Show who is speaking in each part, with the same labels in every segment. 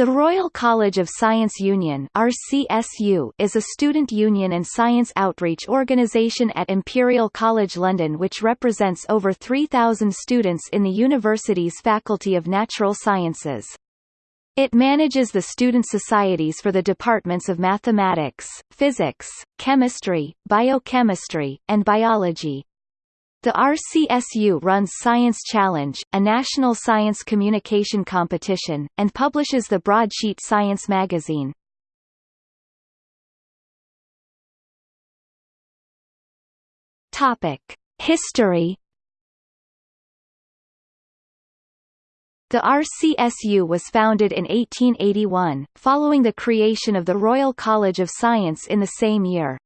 Speaker 1: The Royal College of Science Union RCSU is a student union and science outreach organisation at Imperial College London which represents over 3,000 students in the university's Faculty of Natural Sciences. It manages the student societies for the departments of mathematics, physics, chemistry, biochemistry, and biology. The RCSU runs Science Challenge, a national science communication competition, and publishes the Broadsheet Science magazine. Topic: History The RCSU was founded in 1881, following the creation of the Royal College of Science in the same year.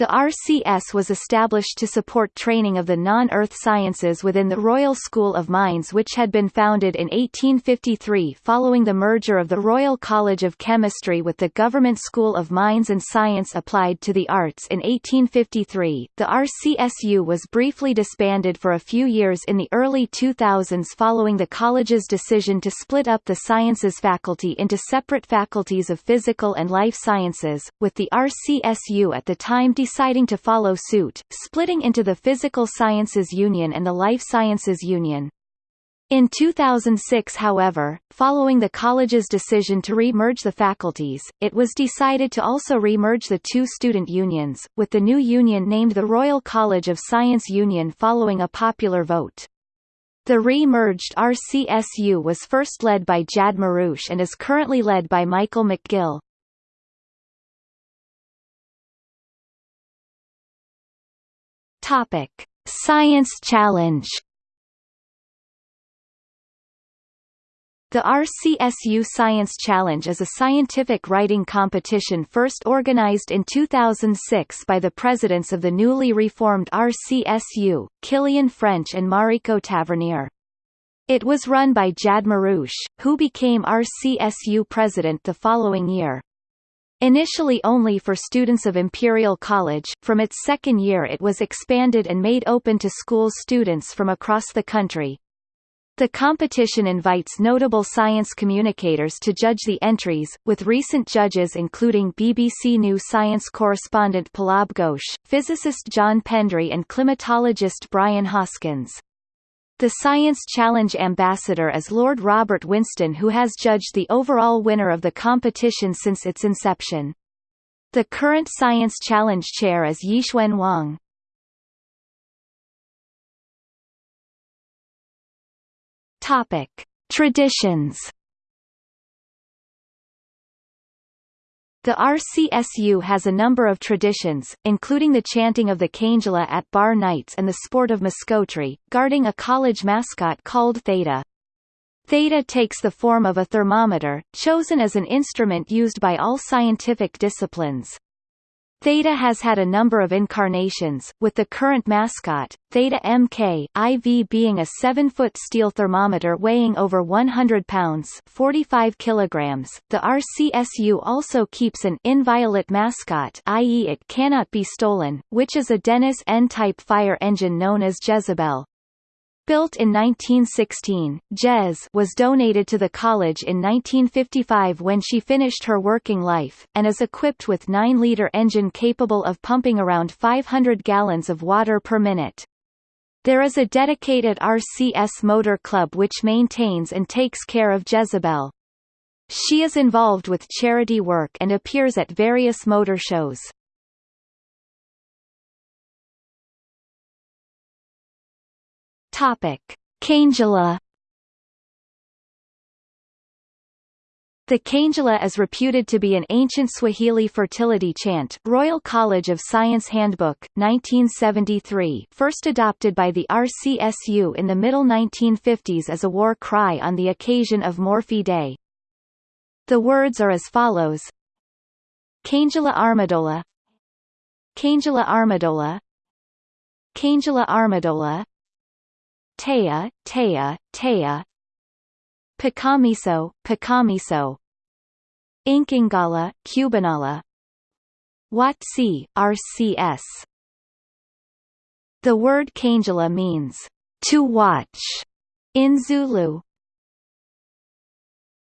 Speaker 1: The RCS was established to support training of the non-earth sciences within the Royal School of Mines which had been founded in 1853 following the merger of the Royal College of Chemistry with the Government School of Mines and Science Applied to the Arts in 1853. The RCSU was briefly disbanded for a few years in the early 2000s following the college's decision to split up the Sciences faculty into separate faculties of Physical and Life Sciences, with the RCSU at the time deciding to follow suit, splitting into the Physical Sciences Union and the Life Sciences Union. In 2006 however, following the college's decision to re-merge the faculties, it was decided to also re-merge the two student unions, with the new union named the Royal College of Science Union following a popular vote. The re-merged RCSU was first led by Jad Marouche and is currently led by Michael McGill. Topic: Science Challenge. The RCSU Science Challenge is a scientific writing competition first organized in 2006 by the presidents of the newly reformed RCSU, Kilian French and Mariko Tavernier. It was run by Jad Marouche, who became RCSU president the following year. Initially only for students of Imperial College, from its second year it was expanded and made open to school students from across the country. The competition invites notable science communicators to judge the entries, with recent judges including BBC News science correspondent Pallab Ghosh, physicist John Pendry and climatologist Brian Hoskins. The Science Challenge ambassador is Lord Robert Winston who has judged the overall winner of the competition since its inception. The current Science Challenge chair is Yixuan Wang. Topic: Traditions The RCSU has a number of traditions, including the chanting of the Kangela at bar nights and the sport of mascotry, guarding a college mascot called Theta. Theta takes the form of a thermometer, chosen as an instrument used by all scientific disciplines. Theta has had a number of incarnations, with the current mascot, Theta MK, IV being a 7-foot steel thermometer weighing over 100 pounds 45 kilograms. The RCSU also keeps an inviolate mascot i.e. it cannot be stolen, which is a Dennis N-type fire engine known as Jezebel. Built in 1916, Jez was donated to the college in 1955 when she finished her working life, and is equipped with 9-liter engine capable of pumping around 500 gallons of water per minute. There is a dedicated RCS Motor Club which maintains and takes care of Jezebel. She is involved with charity work and appears at various motor shows. Topic: Kangela. The Kangela is reputed to be an ancient Swahili fertility chant Royal College of Science Handbook, 1973 first adopted by the RCSU in the middle 1950s as a war cry on the occasion of Morphy Day. The words are as follows. Kangela Armadola. Kangela Armadola. Kangela Armadola Taya, Taya, Taya. Picamiso, Picamiso Inkingala, Cubanala. Watsi, RCS The word Kangela means, to watch, in Zulu.